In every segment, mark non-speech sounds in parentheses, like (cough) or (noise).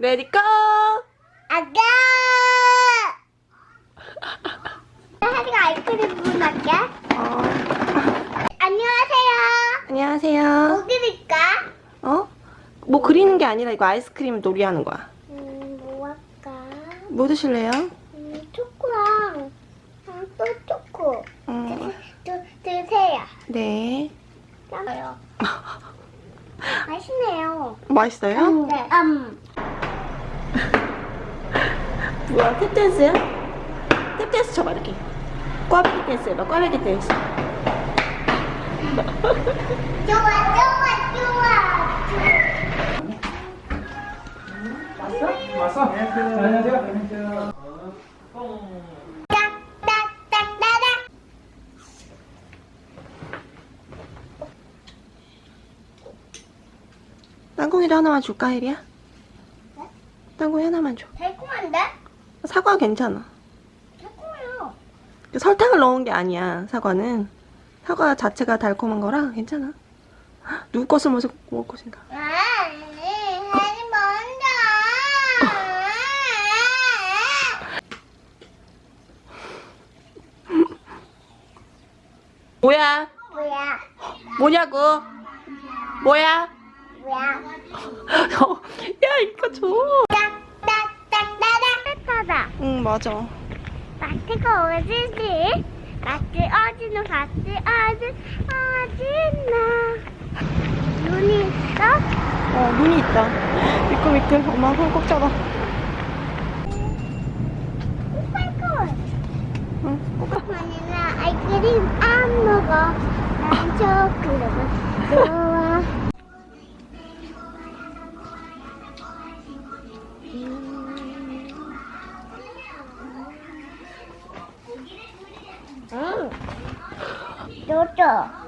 Ready go! 아가! 하리가 아이스크림 부을게. 어, 안녕하세요. 안녕하세요. 뭐 그릴까? 어? 뭐 그리는 게 아니라 이거 아이스크림 놀이하는 거야. 음, 뭐 할까? 뭐 드실래요? 음, 초코랑 아, 또 초코. 음, 드, 드 세요. 네. 짜요. (laughs) 맛있네요. 맛있어요? 네. 음. 뭐야, 탭댄스야? 탭댄스 쳐봐, 이렇게. 꽈배기 댄스 해봐, 꽈배기 댄스. 좋아, 좋아, 좋아. 왔어? 안녕하세요. 안녕하세요. 딱딱딱따닥. 땅콩이도 하나만 줄까, 혜리야? 네? 땅콩이 하나만 줘. 달콤한데? 사과 괜찮아. 달콤해요. 설탕을 넣은 게 아니야, 사과는. 사과 자체가 달콤한 거라 괜찮아. 헉, 누구 것을 먹을 먹을 것인가? 아, 하지 먼저. 뭐야? 뭐야? 뭐냐고? 뭐야? 뭐야? (laughs) 야, 이거 줘. 응, 맞아. 마트가 어디지? 마트 어디는 마트 어디 어디나 눈이 있어? 어, 눈이 있다. 미끌 미끌. 엄마 손 꼭 잡아. 아이스크림 안 먹어 난 초콜릿은 좋아 너도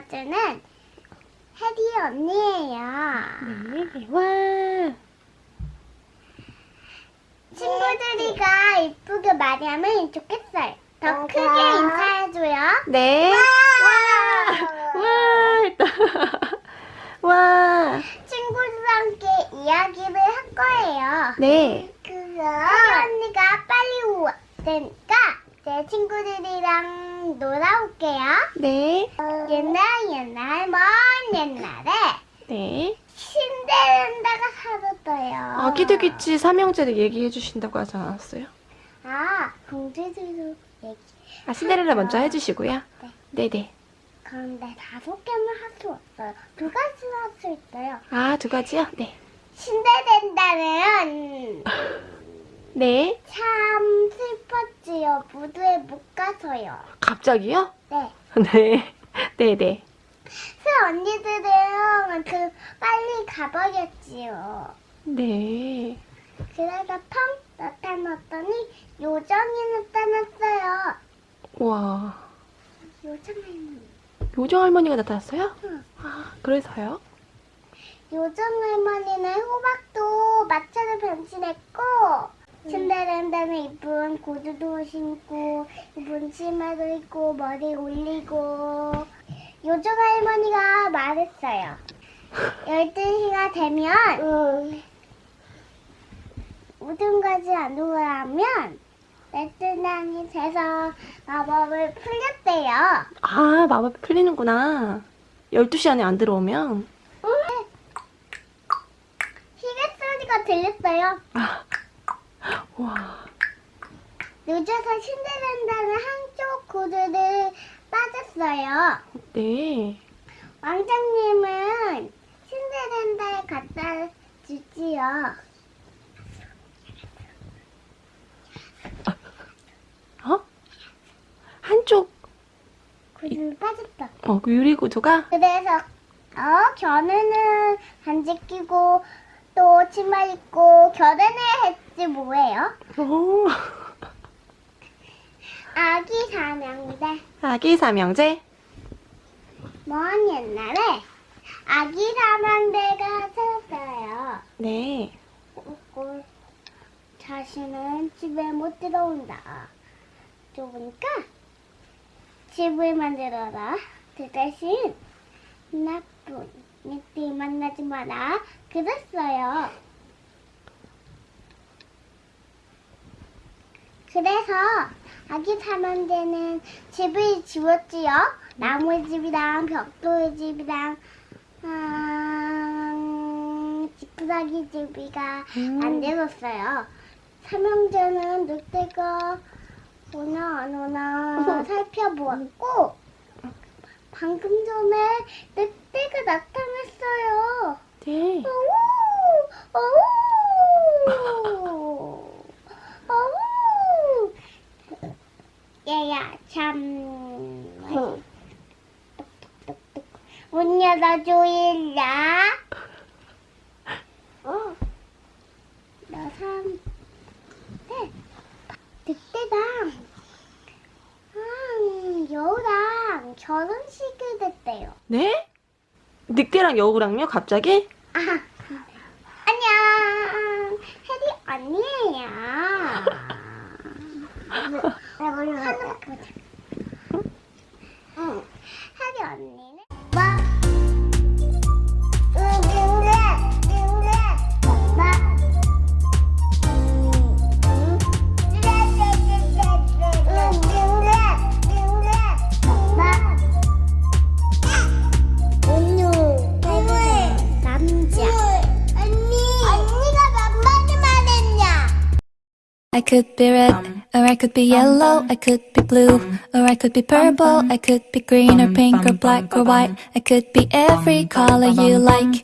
읽어주는 혜리 언니예요. 네, 와. 친구들이가 이쁘게 말하면 좋겠어요. 더 크게 인사해줘요. 네. 와! 와, 했다. (laughs) 와. 친구들과 함께 이야기를 할 거예요. 네. 그럼 혜리 언니가 빨리 올 테니까 제 친구들이랑 놀아올게요. 네. 옛날 옛날 먼 옛날에 네. 신데렐라가 살았어요. 아기들끼치 삼형제를 얘기해 주신다고 하지 않았어요? 아, 공주들도 얘기. 아, 신데렐라 먼저 해주시고요. 네네. 그런데 다섯 개만 할 수 없어요. 두 가지는 할수 있어요. 아, 두 가지요? 네. 신데렐라는 네. 참 슬펐지요. 무도에 못 가서요. 갑자기요? 네. (laughs) 네. 네네. 그 언니들은 그 빨리 가버렸지요. 네. 그래서 펑 나타났더니 요정이 나타났어요. 와. 요정 할머니. 요정 할머니가 나타났어요? 응. 아, 그래서요? 요정 할머니는 호박도 마차로 변신했고 신데렐라는 이쁜 구두도 신고 이쁜 치마도 입고 머리 올리고 요정 할머니가 말했어요. 12시가 되면 모든 가지 안 오라면 레트난이 돼서 마법을 풀렸대요. 아, 마법이 풀리는구나. 12시 안에 안 들어오면. 시계 소리가 들렸어요. 아. 와. 늦어서 신데렐라는 한쪽 구두를 빠졌어요. 네. 왕자님은 신데렐라에 갖다 주지요. 어? 한쪽 구슬 빠졌다. 어, 그 유리 구조가 그래서 어 겨누는 반지 끼고 또 치마 입고 겨누는 했지 뭐예요? 오, 아기 삼형제. 아기 삼형제. 먼 옛날에 아기 삼형제가 살았어요. 네. 자신은 집에 못 들어온다. 좁으니까 집을 만들어라. 그 대신 나쁜 이띠 만나지 마라. 그랬어요. 그래서 아기 삼형제는 집을 지었지요. 나무 집이랑 벽돌 집이랑 음, 지푸라기 집이가 음. 만들었어요. 삼형제는 늑대가 오나 안 오나 살펴보았고 방금 전에 늑대가 나타났어요. 네. 얘야, 참. 문 열어줘 일라. 어. 너 삼. 네. 늑대랑, 음, 여우랑 결혼식을 했대요. 네? 늑대랑 여우랑요, 갑자기? 아, 안녕. 해리 언니예요. I could be red, or I could be yellow, I could be blue, or I could be purple, I could be green or pink or black or white, I could be every color you like.